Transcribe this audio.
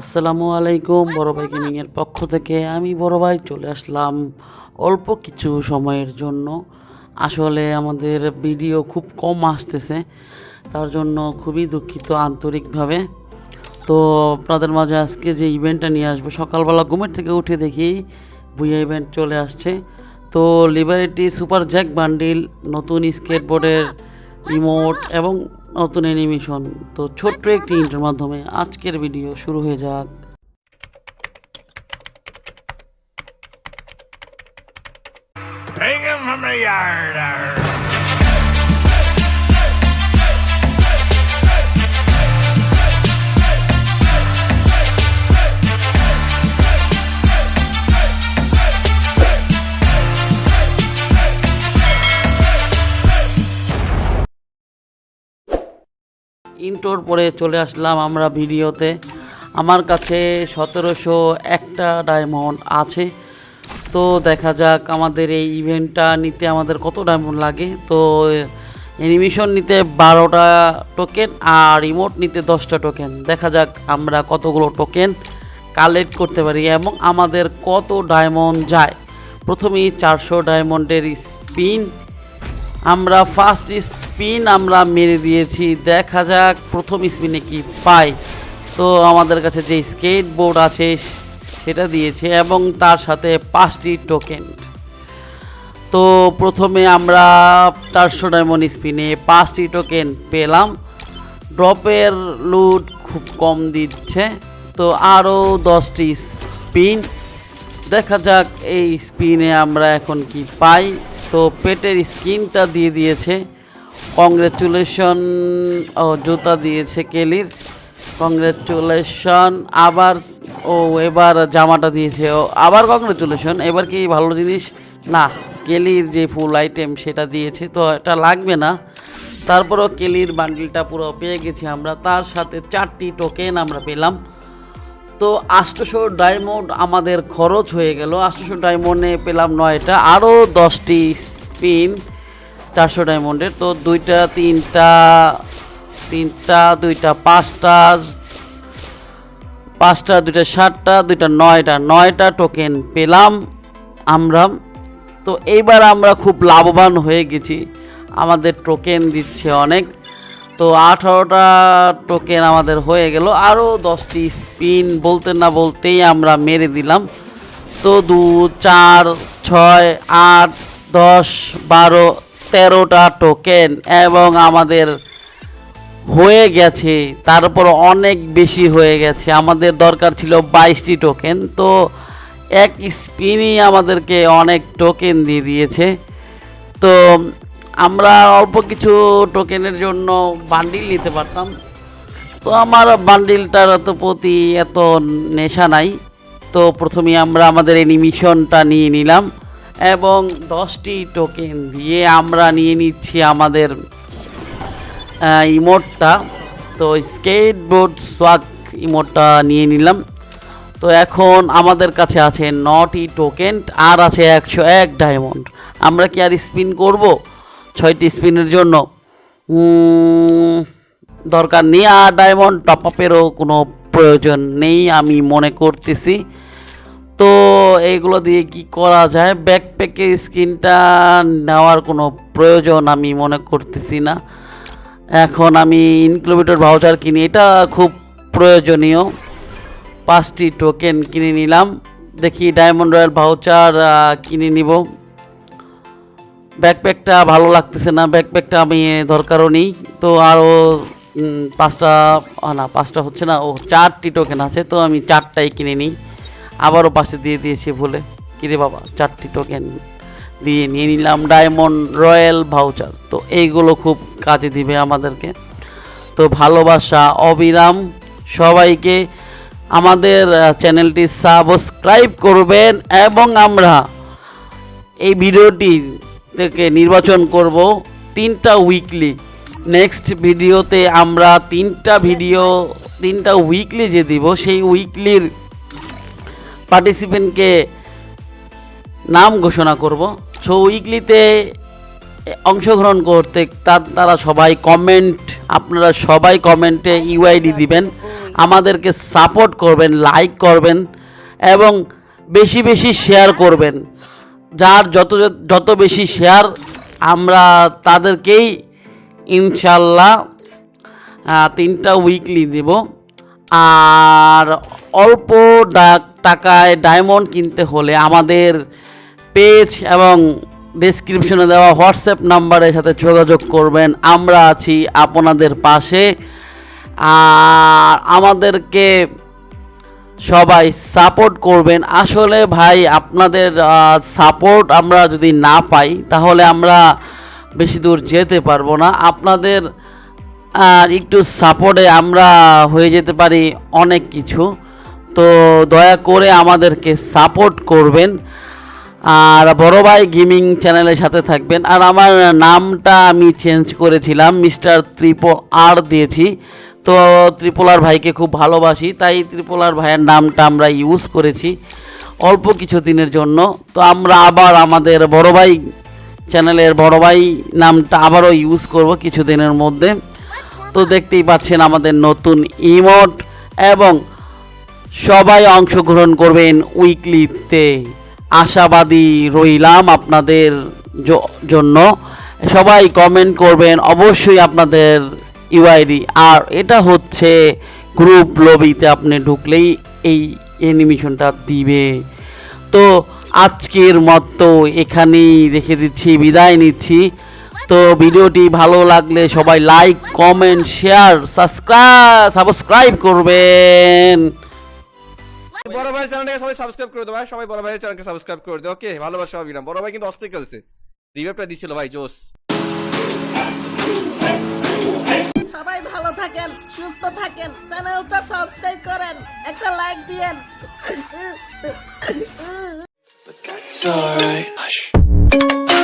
আসসালামু আলাইকুম, বড় ভাই গেমিংয়ের পক্ষ থেকে আমি বড় ভাই চলে আসলাম অল্প কিছু সময়ের জন্য। আসলে আমাদের ভিডিও খুব কম আসতেছে, তার জন্য খুবই দুঃখিত আন্তরিকভাবে। তো আপনাদের মাঝে আজকে যে ইভেন্টটা নিয়ে আসব, সকালবেলা ঘুমের থেকে উঠে দেখি ভুইয়া ইভেন্ট চলে আসছে। তো লিবারেটি সুপার জ্যাক বান্ডিল নতুন স্কেটবোর্ডের ইমোট এবং নতুন অ্যানিমেশন তো ছোট্ট একটি ইন্টার মাধ্যমে আজকের ভিডিও শুরু হয়ে যাক। ইন্টোর পরে চলে আসলাম আমরা ভিডিওতে। আমার কাছে সতেরোশো একটা ডায়মন্ড আছে। তো দেখা যাক আমাদের এই ইভেন্টটা নিতে আমাদের কত ডায়মন্ড লাগে। তো অ্যানিমেশন নিতে বারোটা টোকেন আর রিমোট নিতে দশটা টোকেন দেখা যাক আমরা কতগুলো টোকেন কালেক্ট করতে পারি এবং আমাদের কত ডায়মন্ড যায়। প্রথমেই চারশো ডায়মন্ডের স্পিন আমরা ফার্স্ট স্পিন আমরা মেরে দিয়েছি। দেখা যাক, প্রথম স্পিনে কি পাই। তো আমাদের কাছে যে স্কেট বোর্ড আছে, সেটা দিয়েছে এবং তার সাথে পাঁচটি টোকেন তো প্রথমে আমরা চারশো ডায়মন্ড স্পিনে পাঁচটি টোকেন পেলাম। ড্রপের লুট খুব কম দিচ্ছে। তো আরও দশটি স্পিন দেখা যাক এই স্পিনে আমরা এখন কি পাই। তো পেটের স্কিনটা দিয়ে দিয়েছে। কংগ্রেচুলেশন ও, জুতা দিয়েছে কেলির। কংগ্রেচুলেশন আবার, ও, এবার জামাটা দিয়েছে। ও, আবার কংগ্রেচুলেশন এবার কি ভালো জিনিস? না, কেলির যে ফুল আইটেম সেটা দিয়েছে, তো এটা লাগবে না। তারপরও কেলির বান্ডিলটা পুরো পেয়ে গেছি আমরা। তার সাথে চারটি টোকেন আমরা পেলাম। তো আষ্টশো ডায়মন্ড আমাদের খরচ হয়ে গেল। আষ্টশো ডায়মন্ডে পেলাম নয়টা। আরও দশটি স্পিন চারশো ডায়মন্ডের, তো দুইটা, তিনটা তিনটা, দুইটা, পাঁচটা পাঁচটা, দুইটা, সাতটা, দুইটা, নয়টা নয়টা টোকেন পেলাম আমরা। তো এইবার আমরা খুব লাভবান হয়ে গেছি। আমাদের টোকেন দিচ্ছে অনেক। তো আঠারোটা টোকেন আমাদের হয়ে গেল। আরও দশটি স্পিন বলতে না বলতেই আমরা মেরে দিলাম। তো দু, চার, ছয়, আট, দশ, বারো তেরোটা টোকেন এবং আমাদের হয়ে গেছে তারপর অনেক বেশি হয়ে গেছে। আমাদের দরকার ছিল বাইশটি টোকেন তো এক স্পিনই আমাদেরকে অনেক টোকেন দিয়ে দিয়েছে। তো আমরা অল্প কিছু টোকেনের জন্য বান্ডিল নিতে পারতাম। তো আমার বান্ডিলটার এত প্রতি এত নেশা নাই। তো প্রথমে আমরা আমাদের অ্যানিমেশনটা নিয়ে নিলাম। এবং দশটি টোকেন দিয়ে আমরা নিয়ে নিচ্ছি আমাদের ইমোটটা। তো স্কেটবোর্ড সোয়াক ইমোটটা নিয়ে নিলাম। তো এখন আমাদের কাছে আছে নটি টোকেন আর আছে একশো এক ডায়মন্ড আমরা কি আর স্পিন করব? ছয়টি স্পিনের জন্য। দরকার নেই। আর ডায়মন্ড টপ আপেরও কোনো প্রয়োজন নেই, আমি মনে করতেছি। তো এইগুলো দিয়ে কি করা যায়? ব্যাকপ্যাকের স্কিনটা নেওয়ার কোনো প্রয়োজন আমি মনে করতেছি না। এখন আমি ইনক্লুবেটর ভাউচার কিনি, এটা খুব প্রয়োজনীয়। পাঁচটি টোকেন কিনে নিলাম। দেখি ডায়মন্ড রয়্যাল ভাউচার কিনে নিব। ব্যাকপ্যাকটা ভালো লাগতেছে না ব্যাকপ্যাকটা আমি দরকারও নেই। তো আরও পাঁচটা না, পাঁচটা হচ্ছে না, ও চারটি টোকেন আছে, তো আমি চারটাই কিনে নিই। আবারও পাশে দিয়ে দিয়েছি ভুলে কিরে বাবা, চারটি টোকেন দিয়ে নিয়ে নিলাম ডায়মন্ড রয়্যাল ভাউচার তো এইগুলো খুব কাজে দিবে আমাদেরকে। তো ভালোবাসা, অবিরাম সবাইকে আমাদের চ্যানেলটি সাবস্ক্রাইব করবেন এবং আমরা এই ভিডিওটি থেকে নির্বাচন করব তিনটা উইকলি নেক্সট ভিডিওতে আমরা তিনটা ভিডিও তিনটা উইকলি যে দিব, সেই উইকলির পার্টিসিপেন্টকে নাম ঘোষণা করব। সো উইকলিতে অংশগ্রহণ করতে তার সবাই কমেন্ট আপনারা সবাই কমেন্টে ইউআইডি দিবেন। আমাদেরকে সাপোর্ট করবেন লাইক করবেন এবং বেশি বেশি শেয়ার করবেন। যার যত যত বেশি শেয়ার আমরা তাদেরকেই ইনশাল্লাহ তিনটা উইকলি দেব। আর অল্প ডা- টাকায় ডায়মন্ড কিনতে হলে আমাদের পেজ এবং ডিসক্রিপশনে দেওয়া হোয়াটসঅ্যাপ নাম্বারের সাথে যোগাযোগ করবেন। আমরা আছি আপনাদের পাশে। আর আমাদেরকে সবাই সাপোর্ট করবেন। আসলে ভাই, আপনাদের সাপোর্ট আমরা যদি না পাই, তাহলে আমরা বেশি দূর যেতে পারব না। আপনাদের, আর একটু সাপোর্টে আমরা হয়ে যেতে পারি অনেক কিছু। তো দয়া করে আমাদেরকে সাপোর্ট করবেন। আর বড় ভাই গেমিং চ্যানেলের সাথে থাকবেন। আর আমার নামটা আমি চেঞ্জ করেছিলাম, মিস্টার ত্রিপো আর দিয়েছি। তো ত্রিপোলার ভাইকে খুব ভালোবাসি, তাই ত্রিপোলার ভাইয়ের নামটা আমরা ইউজ করেছি অল্প কিছু দিনের জন্য। তো আমরা আবার আমাদের বড় ভাই চ্যানেলের বড় ভাই নামটা আবারও ইউজ করব কিছুদিনের মধ্যে। তো দেখতেই পাচ্ছেন আমাদের নতুন ইমোট এবং সবাই অংশগ্রহণ করবেন উইকলিতে। আশাবাদী রইলাম আপনাদের জন্য। সবাই কমেন্ট করবেন, অবশ্যই আপনাদের ইউআইডি আর এটা হচ্ছে গ্রুপ লবিতে আপনি ঢুকলেই এই অ্যানিমেশনটা দিবে। তো আজকের মতো এখানেই রেখে দিচ্ছি, বিদায় নিচ্ছি। তো ভিডিওটি ভালো লাগলে সবাই like comment share subscribe subscribe করবেন। বড় ভাইয়ের চ্যানেলটাকে সবাই সাবস্ক্রাইব করে দেবো ভাই। সবাই বড় ভাইয়ের চ্যানেলকে সাবস্ক্রাইব করে দেবো ওকে ভালোবাসা অবিরাম বড় ভাই কিন্তু অস্থির খেলছে। রিভাইভটা দিছিল ভাই জোস সবাই ভালো থাকেন সুস্থ থাকেন চ্যানেলটা সাবস্ক্রাইব করেন একটা লাইক দিয়েন। That's alright. Hush.